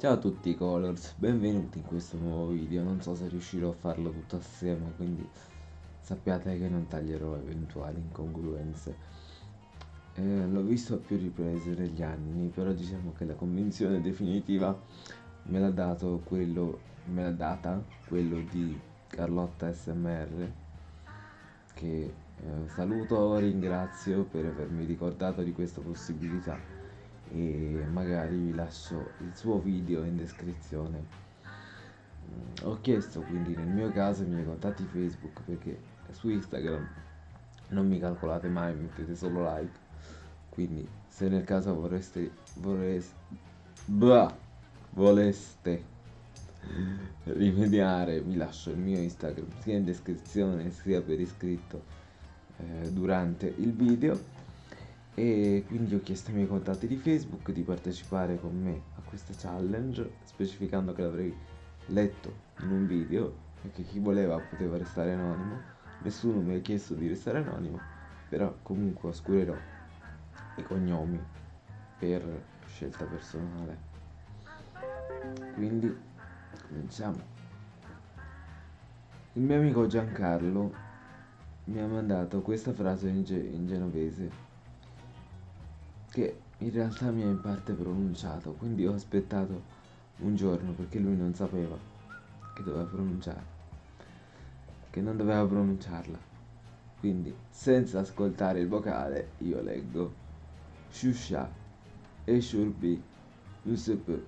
Ciao a tutti Colors, benvenuti in questo nuovo video, non so se riuscirò a farlo tutto assieme, quindi sappiate che non taglierò eventuali incongruenze. Eh, l'ho visto a più riprese negli anni, però diciamo che la convinzione definitiva me l'ha dato quello, me l'ha data quello di Carlotta SMR, che eh, saluto ringrazio per avermi ricordato di questa possibilità e magari vi lascio il suo video in descrizione. Mm, ho chiesto quindi nel mio caso i miei contatti facebook perché su instagram non mi calcolate mai mettete solo like. Quindi se nel caso vorreste vorreste bah, voleste rimediare vi lascio il mio instagram sia in descrizione sia per iscritto eh, durante il video e quindi ho chiesto ai miei contatti di Facebook di partecipare con me a questa challenge specificando che l'avrei letto in un video e che chi voleva poteva restare anonimo. Nessuno mi ha chiesto di restare anonimo però comunque oscurerò i cognomi per scelta personale. Quindi cominciamo. Il mio amico Giancarlo mi ha mandato questa frase in, ge in genovese che in realtà mi ha in parte pronunciato, quindi ho aspettato un giorno perché lui non sapeva che doveva pronunciare, che non doveva pronunciarla. Quindi, senza ascoltare il vocale, io leggo Shusha e Shurbi Yusuf.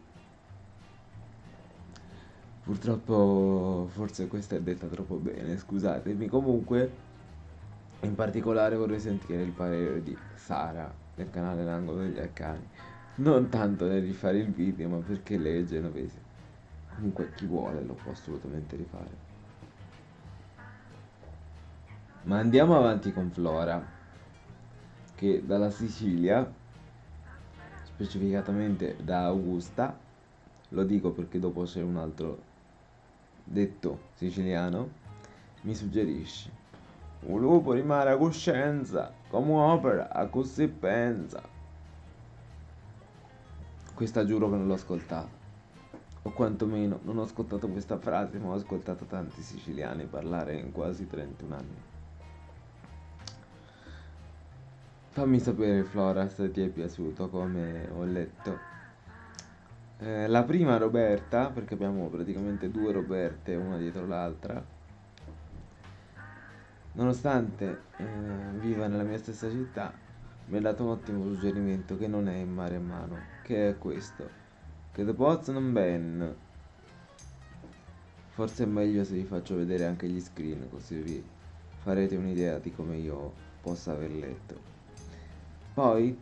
Purtroppo forse questa è detta troppo bene, scusatemi. Comunque, in particolare vorrei sentire il parere di Sara del canale L'angolo degli arcani. Non tanto nel rifare il video ma perché lei è genovese. Comunque chi vuole lo può assolutamente rifare. Ma andiamo avanti con Flora che dalla Sicilia specificatamente da Augusta lo dico perché dopo c'è un altro detto siciliano mi suggerisce un lupo rimane a coscienza, come opera, a così pensa. Questa giuro che non l'ho ascoltata. O quantomeno non ho ascoltato questa frase, ma ho ascoltato tanti siciliani parlare in quasi 31 anni. Fammi sapere Flora se ti è piaciuto come ho letto. Eh, la prima Roberta, perché abbiamo praticamente due Roberte una dietro l'altra Nonostante eh, viva nella mia stessa città, mi ha dato un ottimo suggerimento che non è in mare a mano, che è questo, che The Pots non ben. Forse è meglio se vi faccio vedere anche gli screen, così vi farete un'idea di come io possa aver letto. Poi,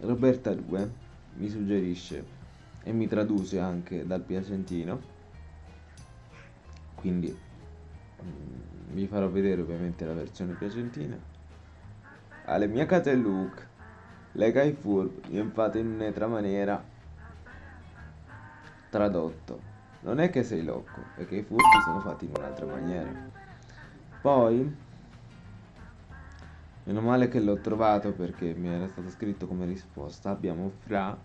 Roberta 2 mi suggerisce e mi traduce anche dal piacentino, quindi vi farò vedere ovviamente la versione piacentina. Alle mie case Luke. Lega i furbi infatti in un'altra maniera tradotto. Non è che sei loco che i furbi sono fatti in un'altra maniera. Poi meno male che l'ho trovato perché mi era stato scritto come risposta. Abbiamo Fra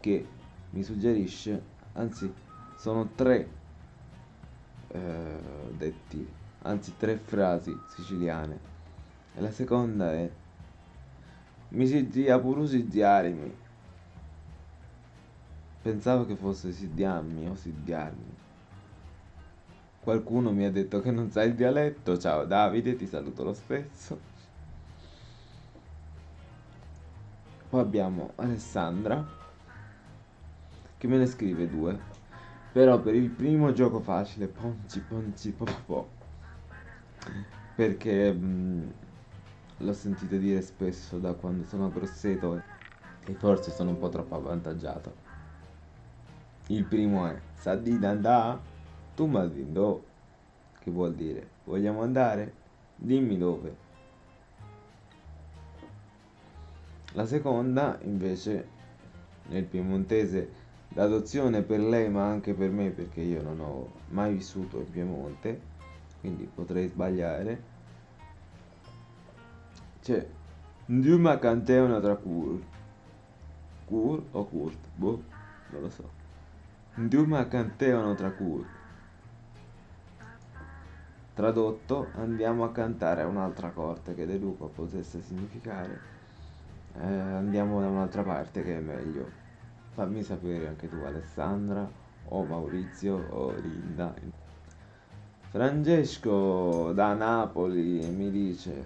che mi suggerisce anzi sono tre eh, detti, anzi tre frasi siciliane. E la seconda è Mi si dia pure sidiarmi. Pensavo che fosse sidiammi o sidiarmi. Qualcuno mi ha detto che non sa il dialetto. Ciao Davide, ti saluto lo stesso. Poi abbiamo Alessandra che me ne scrive due. Però per il primo gioco facile, ponci ponci popò. Perché mh, l'ho sentito dire spesso da quando sono a Grosseto e forse sono un po' troppo avvantaggiato. Il primo è Saddi d'andà? Tu malvindo. Che vuol dire? Vogliamo andare? Dimmi dove. La seconda invece nel piemontese l'adozione per lei ma anche per me perché io non ho mai vissuto in Piemonte quindi potrei sbagliare c'è Nduma Canteo una tra Kur Kur o Kurt boh non lo so. Nduma cantevano tra cui. Tradotto, andiamo a cantare a un'altra corte che deduco potesse significare. Eh, andiamo da un'altra parte che è meglio. Fammi sapere anche tu Alessandra o Maurizio o Linda. Francesco da Napoli mi dice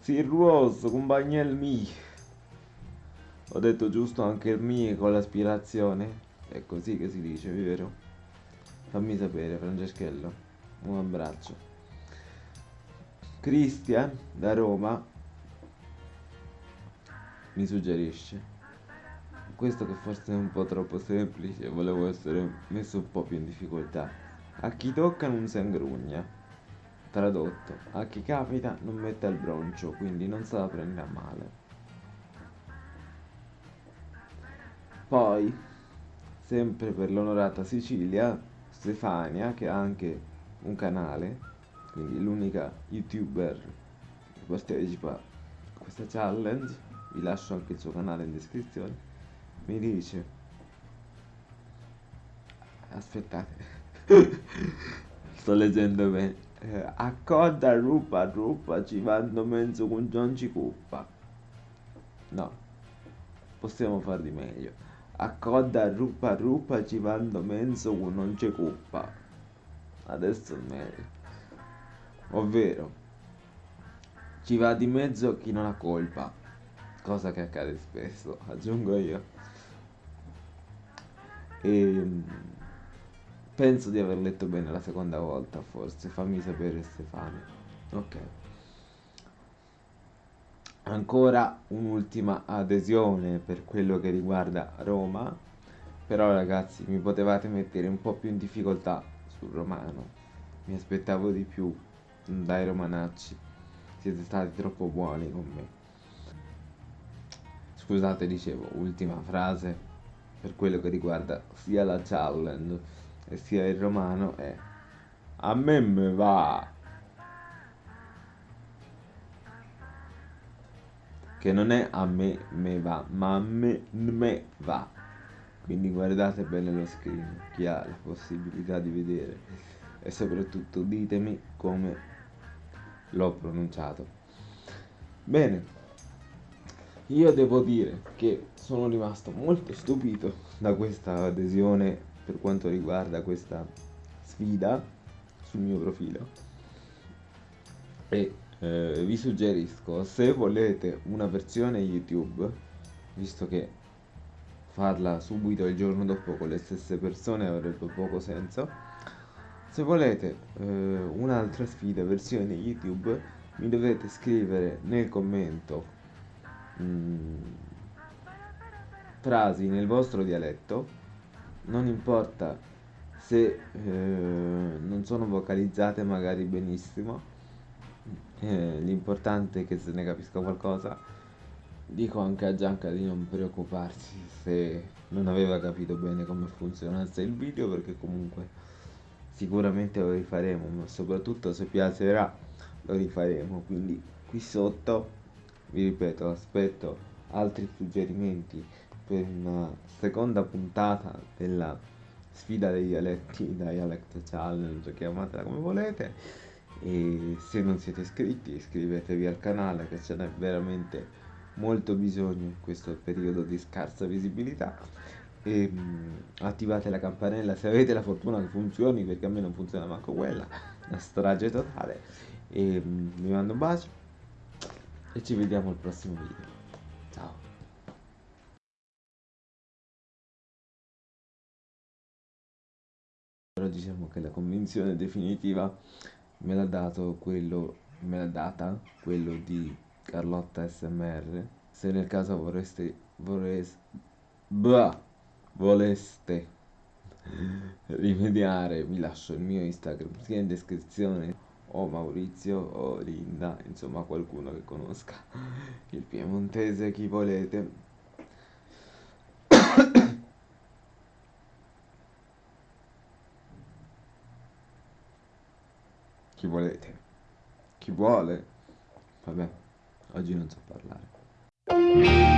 Sirruoso, compagnel mio. Ho detto giusto anche il mio con l'aspirazione? È così che si dice, vero? Fammi sapere, Franceschello. Un abbraccio. Cristian da Roma mi suggerisce questo che forse è un po' troppo semplice, volevo essere messo un po' più in difficoltà. A chi tocca non si ingrugna. Tradotto, a chi capita non mette il broncio, quindi non se la prende a male. Poi, sempre per l'onorata Sicilia, Stefania, che ha anche un canale, quindi l'unica youtuber che partecipa a questa challenge, vi lascio anche il suo canale in descrizione, mi dice, aspettate, Sto leggendo bene. Eh, accorda rupa rupa ci vanno mezzo con non ci cuppa. No, possiamo far di meglio. Accorda rupa rupa ci vanno mezzo con non ci cuppa. Adesso è meglio. Ovvero, ci va di mezzo chi non ha colpa. Cosa che accade spesso, aggiungo io. E ehm, Penso di aver letto bene la seconda volta, forse. Fammi sapere Stefano. Ok. Ancora un'ultima adesione per quello che riguarda Roma. Però ragazzi, mi potevate mettere un po' più in difficoltà sul romano. Mi aspettavo di più dai romanacci. Siete stati troppo buoni con me. Scusate, dicevo, ultima frase per quello che riguarda sia la challenge sia il romano è a me me va. Che non è a me me va ma a me me va. Quindi guardate bene lo screen chi ha la possibilità di vedere. E soprattutto ditemi come l'ho pronunciato. Bene io devo dire che sono rimasto molto stupito da questa adesione per quanto riguarda questa sfida sul mio profilo. E eh, vi suggerisco se volete una versione youtube visto che farla subito il giorno dopo con le stesse persone avrebbe poco senso se volete eh, un'altra sfida versione youtube mi dovete scrivere nel commento mm, frasi nel vostro dialetto. Non importa se eh, non sono vocalizzate magari benissimo. Eh, l'importante è che se ne capisca qualcosa. Dico anche a Gianca di non preoccuparsi se non aveva capito bene come funzionasse il video perché comunque sicuramente lo rifaremo ma soprattutto se piacerà lo rifaremo. Quindi qui sotto vi ripeto aspetto altri suggerimenti per una seconda puntata della sfida dei dialetti, Dialect Challenge, chiamatela come volete. E se non siete iscritti, iscrivetevi al canale che ce n'è veramente molto bisogno in questo periodo di scarsa visibilità. E mh, mm, attivate la campanella se avete la fortuna che funzioni, perché a me non funziona manco quella, una strage totale. E mh, mm, vi mando un bacio e ci vediamo al prossimo video. Ciao. però diciamo che la convinzione definitiva me l'ha dato quello me l'ha data quello di Carlotta SMR se nel caso vorreste vorreste bah, voleste rimediare vi lascio il mio Instagram sia in descrizione o Maurizio o Linda insomma qualcuno che conosca il piemontese chi volete chi volete. Chi vuole? Vabbè, oggi non so parlare.